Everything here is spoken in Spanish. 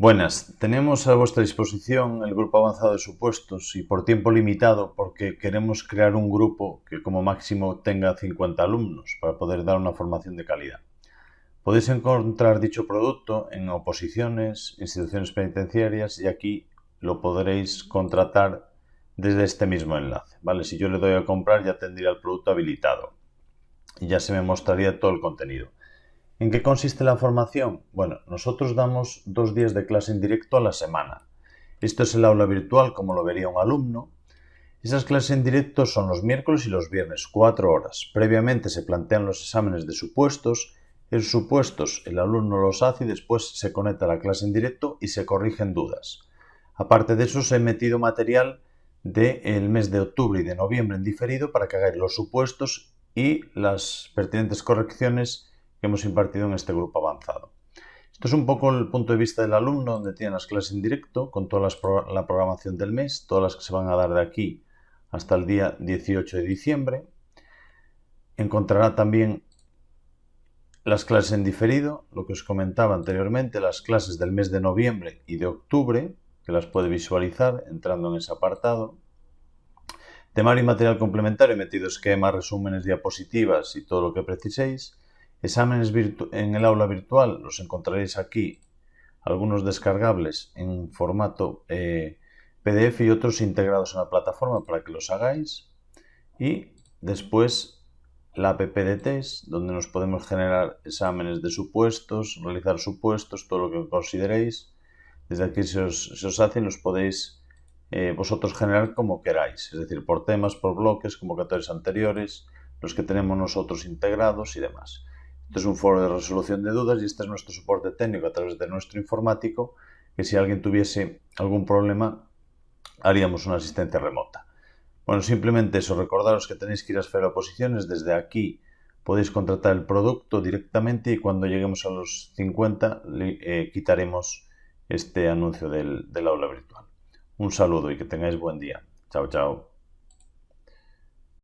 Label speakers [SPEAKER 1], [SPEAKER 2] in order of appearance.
[SPEAKER 1] Buenas, tenemos a vuestra disposición el grupo avanzado de supuestos y por tiempo limitado porque queremos crear un grupo que como máximo tenga 50 alumnos para poder dar una formación de calidad. Podéis encontrar dicho producto en oposiciones, instituciones penitenciarias y aquí lo podréis contratar desde este mismo enlace. ¿vale? Si yo le doy a comprar ya tendría el producto habilitado y ya se me mostraría todo el contenido. ¿En qué consiste la formación? Bueno, nosotros damos dos días de clase en directo a la semana. Esto es el aula virtual como lo vería un alumno. Esas clases en directo son los miércoles y los viernes, cuatro horas. Previamente se plantean los exámenes de supuestos. Esos supuestos el alumno los hace y después se conecta a la clase en directo y se corrigen dudas. Aparte de eso, se ha metido material del mes de octubre y de noviembre en diferido para que hagáis los supuestos y las pertinentes correcciones que hemos impartido en este grupo avanzado. Esto es un poco el punto de vista del alumno, donde tiene las clases en directo, con toda la programación del mes, todas las que se van a dar de aquí hasta el día 18 de diciembre. Encontrará también las clases en diferido, lo que os comentaba anteriormente, las clases del mes de noviembre y de octubre, que las puede visualizar entrando en ese apartado. Temario y material complementario, metido esquemas, resúmenes, diapositivas y todo lo que preciséis. Exámenes en el aula virtual los encontraréis aquí, algunos descargables en formato eh, PDF y otros integrados en la plataforma para que los hagáis. Y después la app de test, donde nos podemos generar exámenes de supuestos, realizar supuestos, todo lo que consideréis. Desde aquí se os, se hacen, los podéis eh, vosotros generar como queráis, es decir, por temas, por bloques, convocatorios anteriores, los que tenemos nosotros integrados y demás. Este es un foro de resolución de dudas y este es nuestro soporte técnico a través de nuestro informático, que si alguien tuviese algún problema, haríamos una asistencia remota. Bueno, simplemente eso, recordaros que tenéis que ir a Esfera Oposiciones, desde aquí podéis contratar el producto directamente y cuando lleguemos a los 50 eh, quitaremos este anuncio del, del aula virtual. Un saludo y que tengáis buen día. Chao, chao.